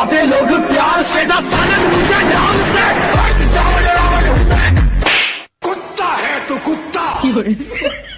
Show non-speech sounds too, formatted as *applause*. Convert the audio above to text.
बुलाते लोग प्यार से ना सालन मुझे नाम से। कुत्ता है तो कुत्ता। *laughs*